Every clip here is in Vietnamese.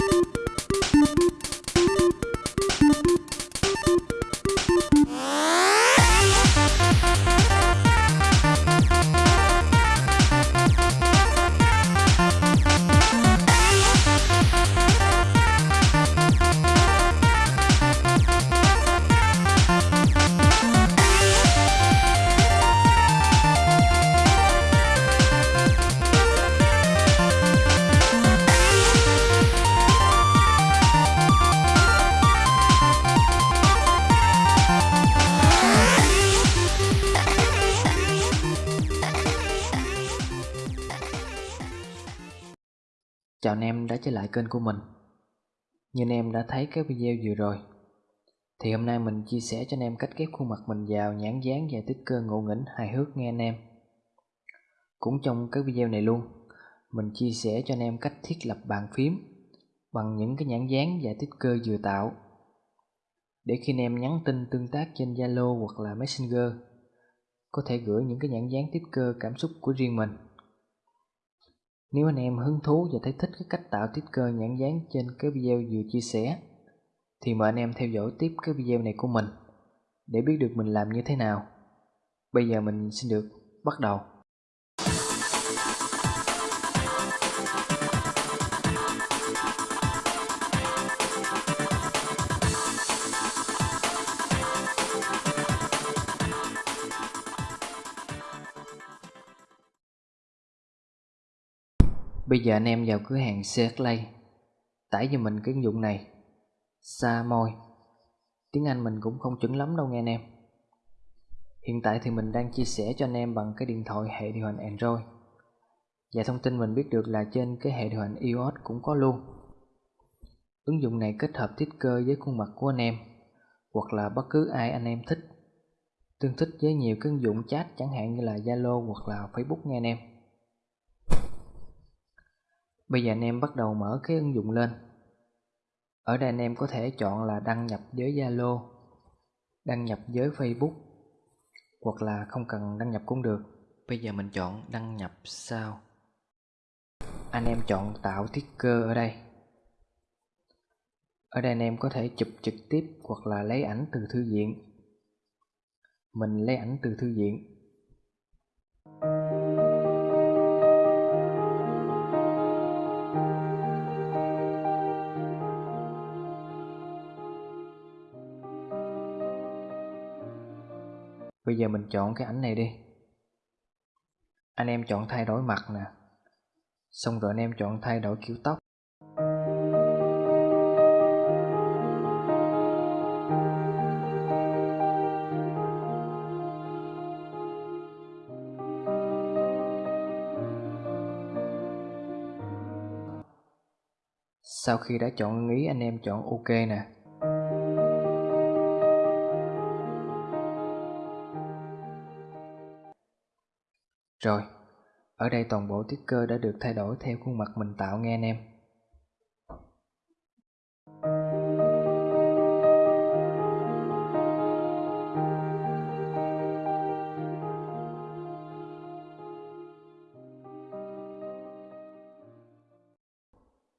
you Chào anh em đã trở lại kênh của mình. Như anh em đã thấy cái video vừa rồi, Thì hôm nay mình chia sẻ cho anh em cách ghép khuôn mặt mình vào nhãn dán và tích cơ ngộ nghĩnh hài hước nghe anh em. Cũng trong cái video này luôn, Mình chia sẻ cho anh em cách thiết lập bàn phím Bằng những cái nhãn dán và tích cơ vừa tạo. Để khi anh em nhắn tin tương tác trên Zalo hoặc là Messenger, Có thể gửi những cái nhãn dán tích cơ, cảm xúc của riêng mình nếu anh em hứng thú và thấy thích cái cách tạo sticker nhãn dán trên cái video vừa chia sẻ, thì mời anh em theo dõi tiếp cái video này của mình để biết được mình làm như thế nào. Bây giờ mình xin được bắt đầu. Bây giờ anh em vào cửa hàng Searchlight Tải cho mình cái ứng dụng này. Sa môi. Tiếng Anh mình cũng không chuẩn lắm đâu nghe anh em. Hiện tại thì mình đang chia sẻ cho anh em bằng cái điện thoại hệ điều hành Android. Và thông tin mình biết được là trên cái hệ điều hành iOS cũng có luôn. Ứng dụng này kết hợp thiết cơ với khuôn mặt của anh em, Hoặc là bất cứ ai anh em thích. Tương thích với nhiều cái ứng dụng chat chẳng hạn như là Zalo hoặc là Facebook nghe anh em. Bây giờ anh em bắt đầu mở cái ứng dụng lên. Ở đây anh em có thể chọn là đăng nhập với Zalo, Đăng nhập với Facebook, Hoặc là không cần đăng nhập cũng được. Bây giờ mình chọn đăng nhập sau Anh em chọn tạo thiết cơ ở đây. Ở đây anh em có thể chụp trực tiếp hoặc là lấy ảnh từ thư viện. Mình lấy ảnh từ thư viện. Bây giờ mình chọn cái ảnh này đi. Anh em chọn thay đổi mặt nè. Xong rồi anh em chọn thay đổi kiểu tóc. Sau khi đã chọn ý, anh em chọn ok nè. Rồi, ở đây toàn bộ tiết cơ đã được thay đổi theo khuôn mặt mình tạo nghe anh em.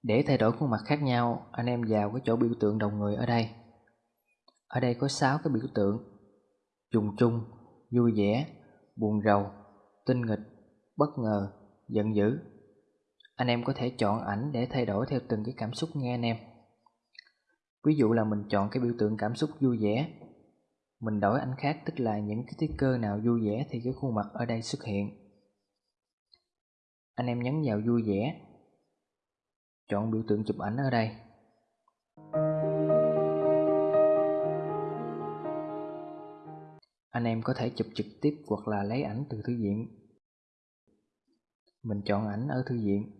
Để thay đổi khuôn mặt khác nhau, anh em vào cái chỗ biểu tượng đầu người ở đây. Ở đây có 6 cái biểu tượng. Dùng chung, vui vẻ, buồn rầu, tinh nghịch, bất ngờ, giận dữ. Anh em có thể chọn ảnh để thay đổi theo từng cái cảm xúc nghe anh em. Ví dụ là mình chọn cái biểu tượng cảm xúc vui vẻ. Mình đổi ảnh khác tức là những cái sticker nào vui vẻ thì cái khuôn mặt ở đây xuất hiện. Anh em nhấn vào vui vẻ. Chọn biểu tượng chụp ảnh ở đây. Anh em có thể chụp trực tiếp hoặc là lấy ảnh từ thư viện mình chọn ảnh ở thư viện.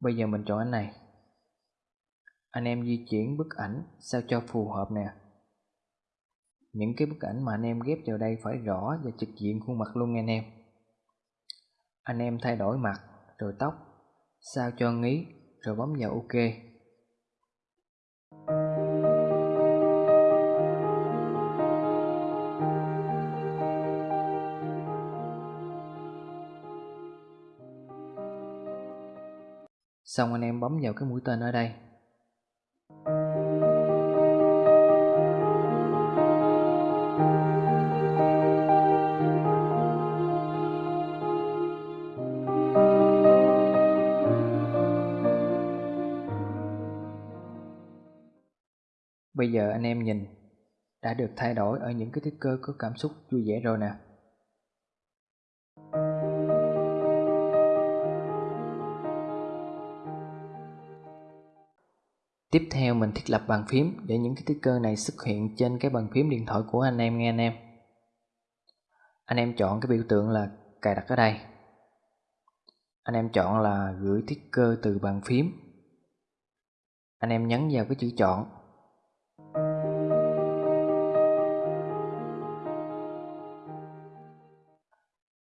Bây giờ mình chọn ảnh này. Anh em di chuyển bức ảnh sao cho phù hợp nè. Những cái bức ảnh mà anh em ghép vào đây phải rõ và trực diện khuôn mặt luôn nha anh em. Anh em thay đổi mặt, rồi tóc, sao cho nghĩ rồi bấm vào ok. Xong anh em bấm vào cái mũi tên ở đây Bây giờ anh em nhìn, đã được thay đổi ở những cái cơ có cảm xúc vui vẻ rồi nè. Tiếp theo mình thiết lập bàn phím để những cái sticker này xuất hiện trên cái bàn phím điện thoại của anh em nghe anh em. Anh em chọn cái biểu tượng là cài đặt ở đây. Anh em chọn là gửi sticker từ bàn phím. Anh em nhấn vào cái chữ chọn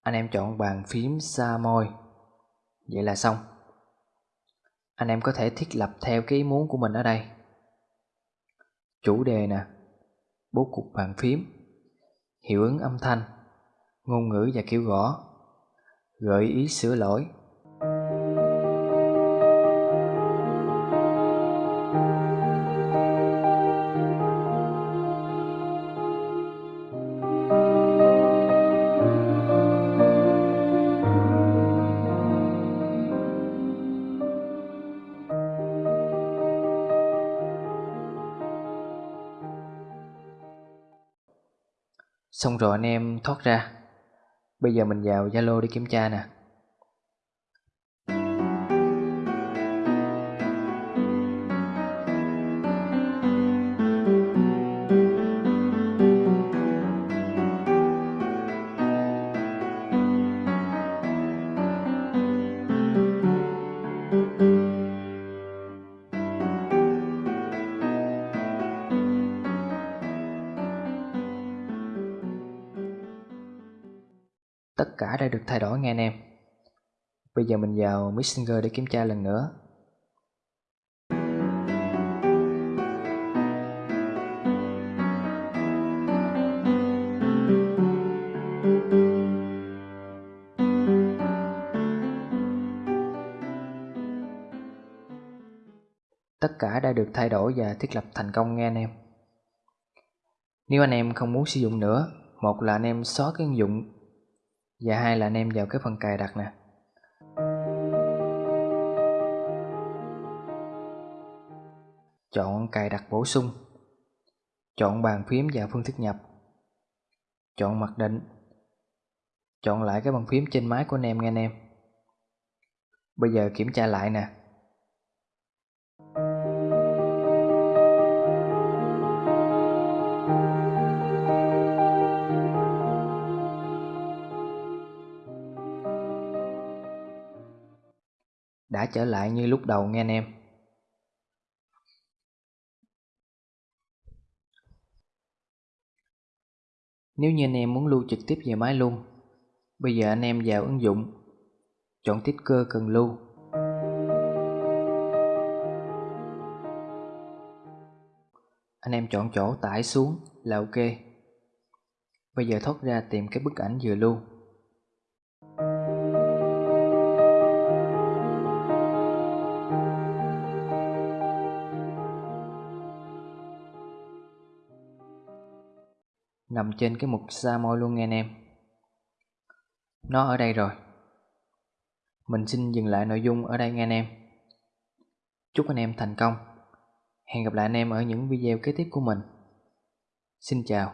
Anh em chọn bàn phím xa môi Vậy là xong anh em có thể thiết lập theo cái ý muốn của mình ở đây. Chủ đề nè, Bố cục bàn phím, Hiệu ứng âm thanh, Ngôn ngữ và kiểu gõ, Gợi ý sửa lỗi. Xong rồi anh em thoát ra. Bây giờ mình vào Zalo đi kiểm tra nè. Tất cả đã được thay đổi, nghe anh em. Bây giờ mình vào Messenger để kiểm tra lần nữa. Tất cả đã được thay đổi và thiết lập thành công, nghe anh em. Nếu anh em không muốn sử dụng nữa, Một là anh em xóa cái ứng dụng và hai là anh em vào cái phần cài đặt nè. Chọn cài đặt bổ sung. Chọn bàn phím và phương thức nhập. Chọn mặc định. Chọn lại cái bàn phím trên máy của anh em nghe anh em. Bây giờ kiểm tra lại nè. Đã trở lại như lúc đầu nghe anh em. Nếu như anh em muốn lưu trực tiếp về máy luôn, bây giờ anh em vào ứng dụng, chọn tiết cơ cần lưu. Anh em chọn chỗ tải xuống là ok. Bây giờ thoát ra tìm cái bức ảnh vừa lưu. Nằm trên cái mục sa môi luôn nghe anh em. Nó ở đây rồi. Mình xin dừng lại nội dung ở đây nghe anh em. Chúc anh em thành công. Hẹn gặp lại anh em ở những video kế tiếp của mình. Xin chào.